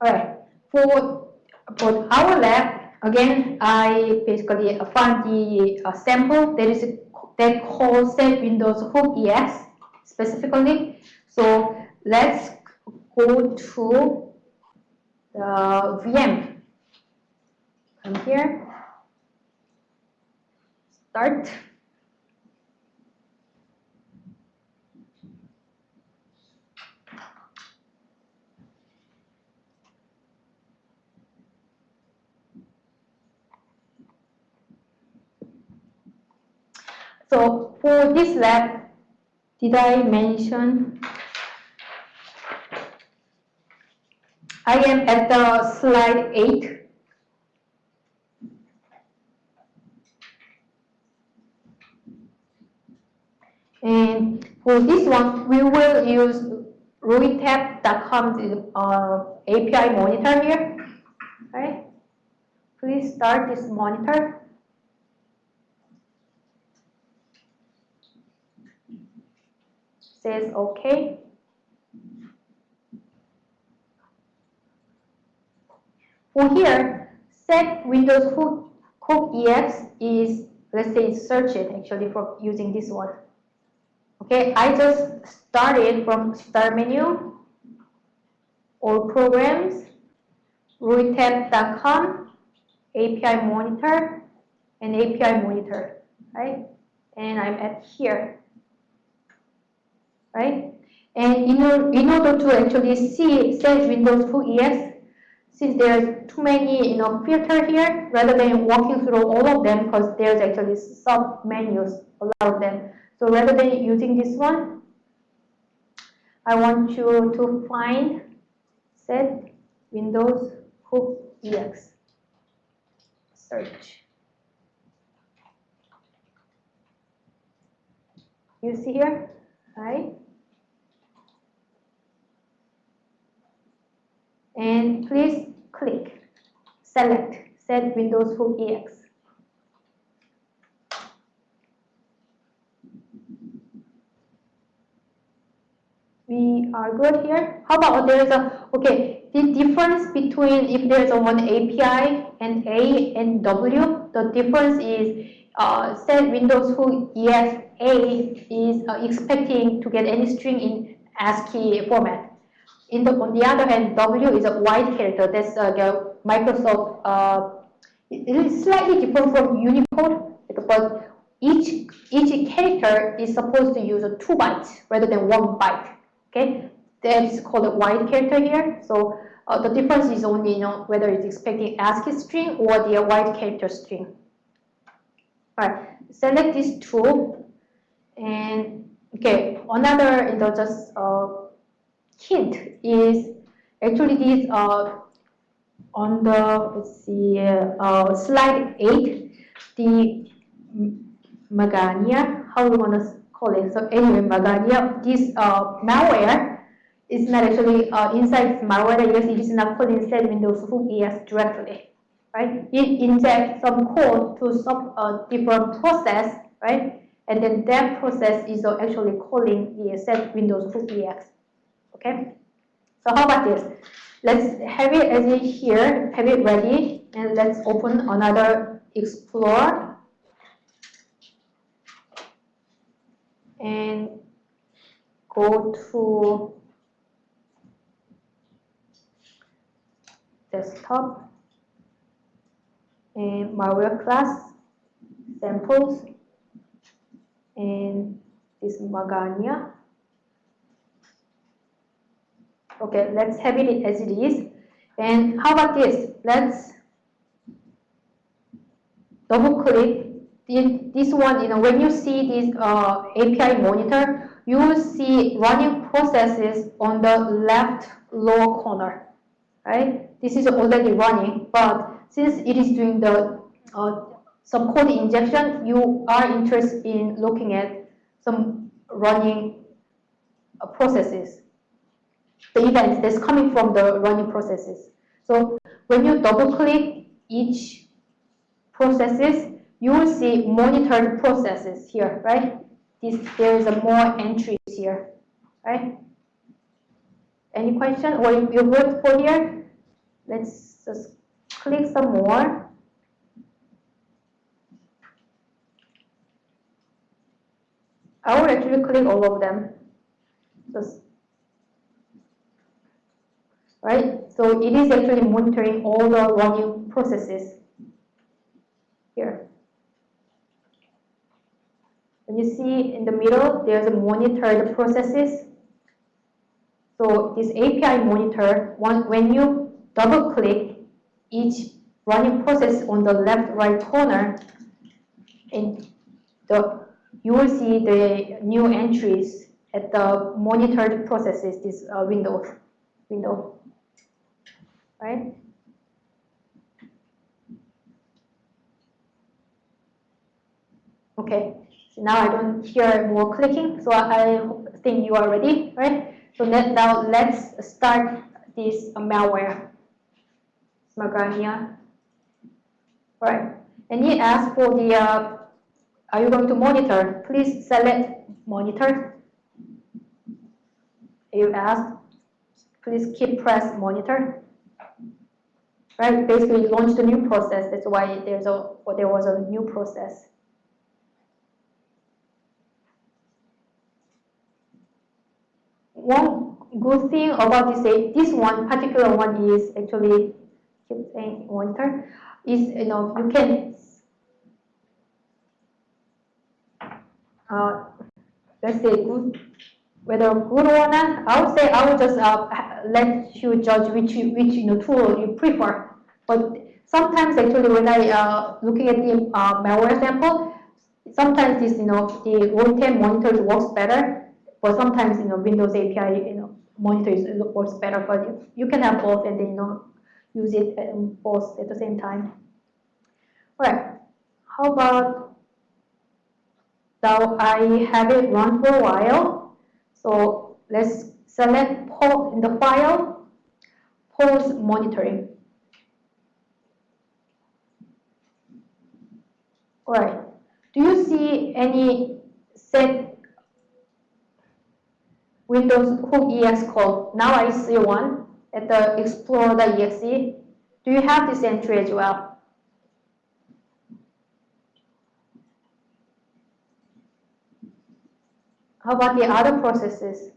All right, for, for our lab, again, I basically found the uh, sample that is that calls set Windows Hook EX specifically. So let's go to the VM. Come here, start. So for this lab, did I mention I am at the slide 8. And for this one, we will use rohitab.com uh, API monitor here. Right? Please start this monitor. Says OK. For here, set Windows Hook, Hook EX is, let's say, search it actually for using this one. Okay, I just started from start menu, all programs, rohitab.com, API monitor, and API monitor, right? And I'm at here right? And in, in order to actually see set Windows 2 EX, since there's too many you know filter here, rather than walking through all of them, because there's actually sub menus, a lot of them. So rather than using this one, I want you to find set Windows Hook EX. Search. You see here, right? And please click select set Windows Hook EX. We are good here. How about there's a, okay, the difference between if there's a one API and A and W, the difference is uh, set Windows Hook EX A is uh, expecting to get any string in ASCII format. In the, on the other hand, W is a wide character. That's uh, Microsoft. Uh, it is slightly different from Unicode, but each each character is supposed to use two bytes rather than one byte. Okay, that is called a wide character here. So uh, the difference is only you know whether it's expecting ASCII string or the wide character string. All right, select these two, and okay, another you know just uh, hint is actually these are on the let's see uh, slide 8 the Magania how we want to call it. So anyway Magania this uh, malware is not actually uh, inside malware yes it is not called inside Windows Hook EX directly right? It injects some code to some uh, different process right? And then that process is actually calling the set Windows Hook EX Okay, so how about this? Let's have it as it here, have it ready, and let's open another Explorer. And go to desktop and malware class samples and this Magania Okay, let's have it as it is. And how about this? Let's double click this one, you know, when you see this uh, API monitor, you will see running processes on the left lower corner, right? This is already running, but since it is doing the uh, some code injection, you are interested in looking at some running uh, processes the events that's coming from the running processes. So when you double click each processes, you will see monitored processes here, right? This, there is a more entries here, right? Any question or you good for here? let's just click some more. I will actually click all of them. Just right? So it is actually monitoring all the running processes here. And you see in the middle, there's a monitored processes. So this API monitor, one, when you double click each running process on the left right corner, and the you will see the new entries at the monitored processes, this uh, window, window, right? Okay, so now I don't hear more clicking, so I think you are ready, right? So let, now let's start this malware, Smagrania. All right, and he asked for the, uh, are you going to monitor? Please select monitor. You asked, please keep press monitor. Right, basically launched a new process. That's why there's a, well, there was a new process. one good thing about this this one particular one is actually keep saying monitor is you know you can uh, let's say good whether good or not I would say I would just uh, let you judge which which you know tool you prefer but sometimes actually when I uh, looking at the uh, malware sample sometimes this you know the one-time monitor works better but sometimes, you know, Windows API, you know, monitors works better for you. You can have both and then, you know, use it both at the same time. All right. How about now I have it run for a while. So let's select in the file, pause monitoring. All right. Do you see any set Windows hook EX code. Now I see one at the explorer.exe. Do you have this entry as well? How about the other processes?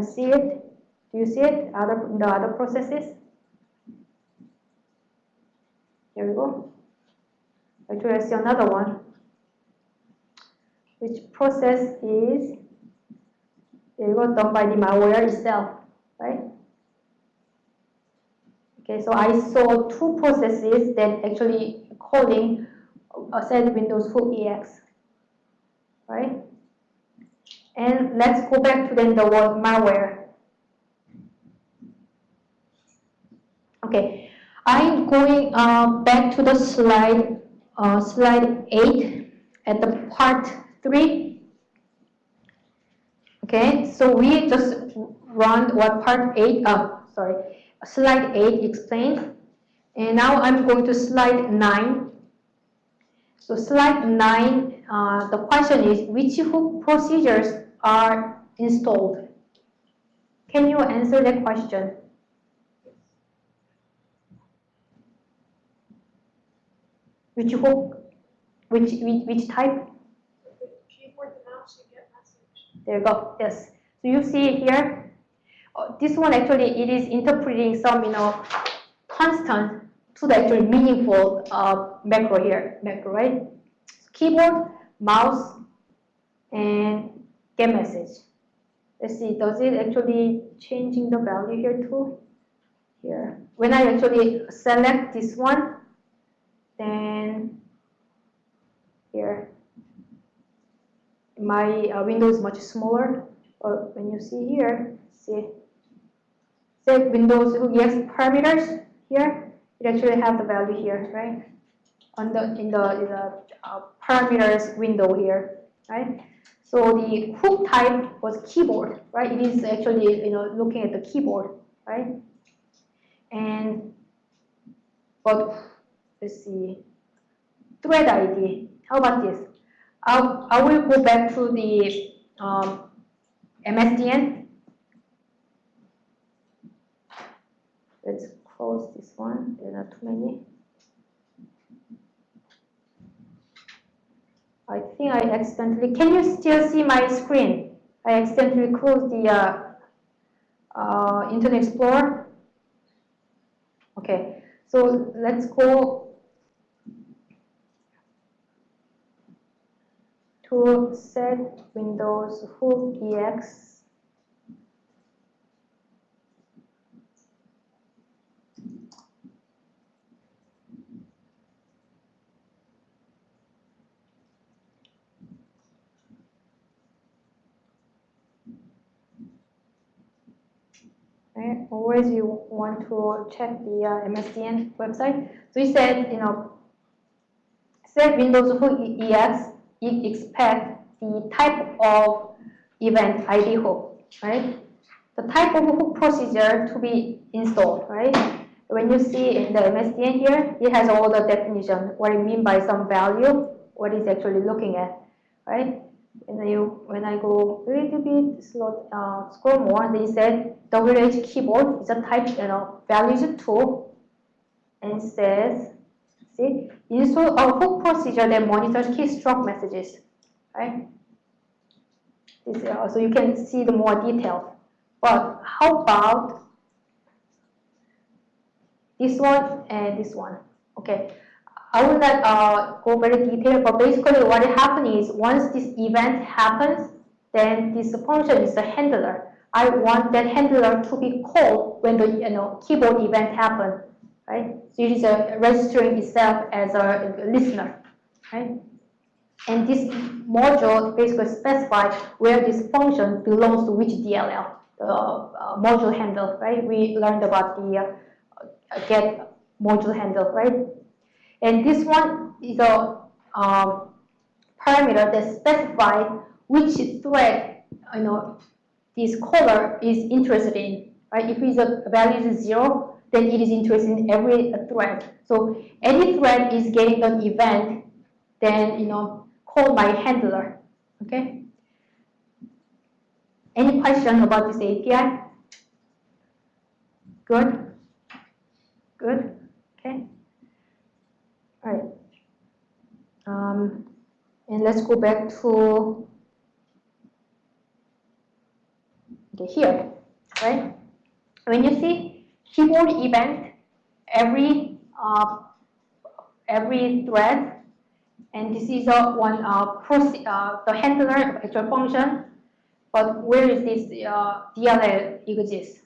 Don't see it. Do you see it other, the other processes? Here we go. Actually, I see another one. Which process is you go, done by the malware itself, right? Okay, so I saw two processes that actually calling uh, a set Windows Hook EX, right? And let's go back to then the word malware. Okay, I'm going uh, back to the slide, uh, slide 8 at the part 3. Okay, so we just run what part 8, uh, sorry, slide 8 explained. And now I'm going to slide 9. So slide 9, uh, the question is, which hook procedures are installed? Can you answer the question? Which hook? Which, which, which type? There you go. Yes. So you see here, uh, this one actually it is interpreting some you know constant to the actually meaningful uh, macro here, macro right? Keyboard, mouse, and get message. Let's see, does it actually changing the value here too? Here, when I actually select this one, then here. My uh, window is much smaller but when you see here see. Set windows yes parameters here. It actually have the value here right on the in the, in the uh, parameters window here right so the hook type was keyboard right it is actually you know looking at the keyboard right and but let's see, thread ID. How about this? I'll, I will go back to the um, MSDN. Let's close this one. There are too many. I think I accidentally, can you still see my screen? I accidentally closed the uh, uh, Internet Explorer. Okay, so let's go to set Windows Hook EX. Right? Always you want to check the uh, MSDN website. So you said, you know, set Windows Hook EX, you expect the type of event ID hook, right? The type of hook procedure to be installed, right? When you see in the MSDN here, it has all the definition, what it mean by some value, what it's actually looking at, right? When you when I go a little bit slow, uh, scroll more, they said WH keyboard is a type, know, values tool, and says, see, install a hook procedure that monitors keystroke messages, right? This, uh, so you can see the more details. But how about this one and this one? Okay, I will not uh, go very detailed, but basically what happens is once this event happens, then this function is a handler. I want that handler to be called when the you know keyboard event happens, right? So it is registering itself as a listener, right? And this module basically specifies where this function belongs to which DLL, the uh, module handle, right? We learned about the uh, get module handle, right? And this one is a um, parameter that specifies which thread, you know, this caller is interested in, right? If it's a value is zero, then it is interested in every thread. So any thread is getting an event, then, you know, call my handler, okay? Any question about this API? Good? Good? Okay. All right. Um, and let's go back to okay, here, right? When you see keyboard event, every uh, every thread, and this is a one uh, uh, the handler actual function, but where is this uh, DLL exists,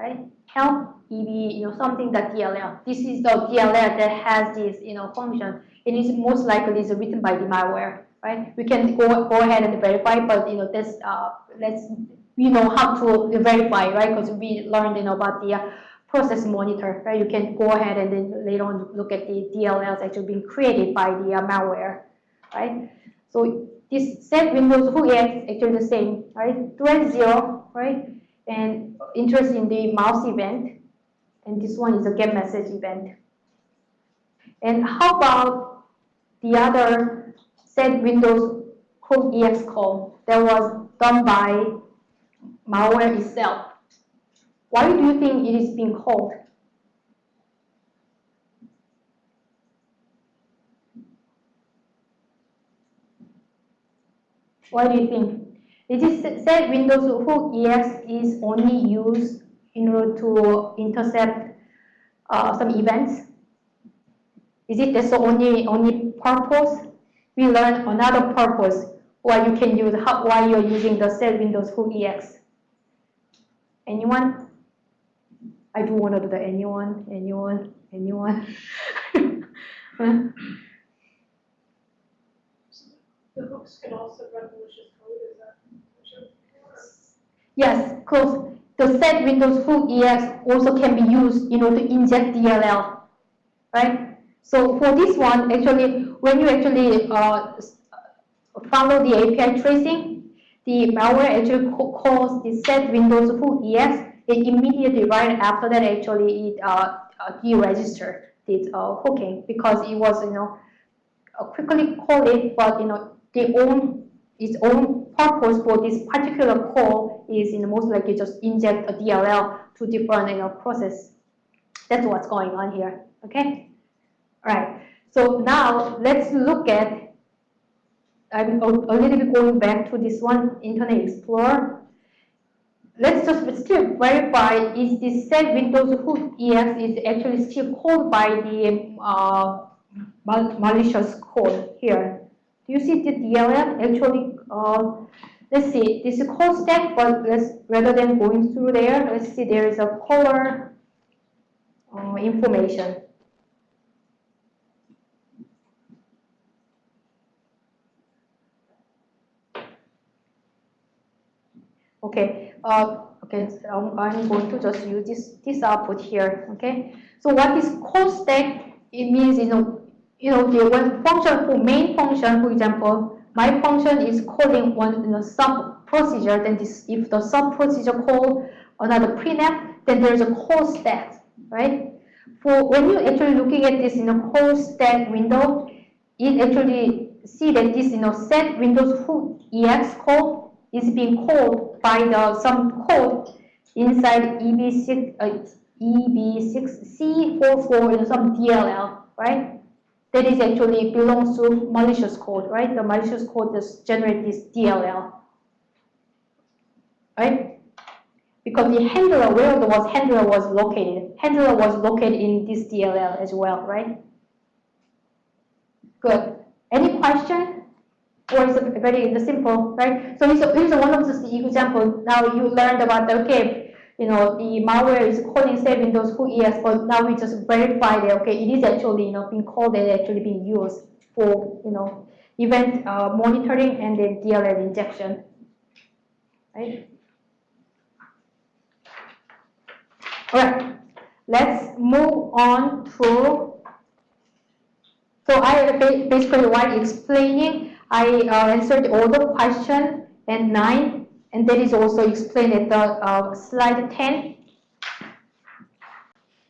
right? Help EB, you know, something that DLL. This is the DLL that has this, you know, function. And It is most likely is written by the malware, right? We can go go ahead and verify, but you know, this uh, let's we know how to verify, right? Because we learned, you know, about the uh, process monitor, right? You can go ahead and then later on look at the DLLs actually being created by the uh, malware, right? So this set Windows Hook EX actually the same, right? Thread zero, right? And interest in the mouse event, and this one is a get message event. And how about the other set Windows Hook EX call that was done by malware itself? Why do you think it is being called? What do you think? It is said Windows Hook EX is only used in order to intercept uh, some events. Is it the only only purpose? We learn another purpose why you can use how, why you're using the set Windows Hook EX. Anyone? I do want to do the anyone, anyone, anyone. The hooks can also run malicious code, is that what you're looking for? Yes, because the set Windows Hook EX also can be used in order to inject DLL, right? So for this one, actually, when you actually uh, follow the API tracing, the malware actually calls the set Windows Hook EX, and immediately right after that, actually, it uh, uh, deregister did uh, hooking because it was, you know, uh, quickly call it, but, you know, the own, its own purpose for this particular call is, you know, most likely just inject a DLL to different, you know, process. That's what's going on here, okay? All right, so now let's look at, I'm a, a little bit going back to this one, Internet Explorer. Let's just still verify is this set Windows Hook EX is actually still called by the uh, malicious code here. Do you see the DLL actually, uh, let's see, this is call stack, but let's, rather than going through there, let's see there is a caller uh, information. Okay, uh, okay, so I'm going to just use this, this output here, okay? So what is call stack, it means, you know, you know, the one function for main function, for example, my function is calling one you know, sub procedure, then this, if the sub procedure call another printf, then there's a call stack, right? For when you're actually looking at this, you know, call stack window, it actually see that this, you know, set Windows hook ex call is being called by the some code inside EB6 uh, EB6C44 in some DLL, right? That is actually belongs to malicious code, right? The malicious code just generate this DLL, right? Because the handler, where the was handler was located, handler was located in this DLL as well, right? Good. Any question? or it's very simple, right? So here's one of the example. Now you learned about the, okay, you know, the malware is calling say Windows Hook EX, but now we just verify that, okay, it is actually, you know, being called and actually being used for, you know, event uh, monitoring and then DLL injection, right? All right, let's move on to, so I basically while explaining I uh, answered all the questions and nine, and that is also explained at the uh, slide 10.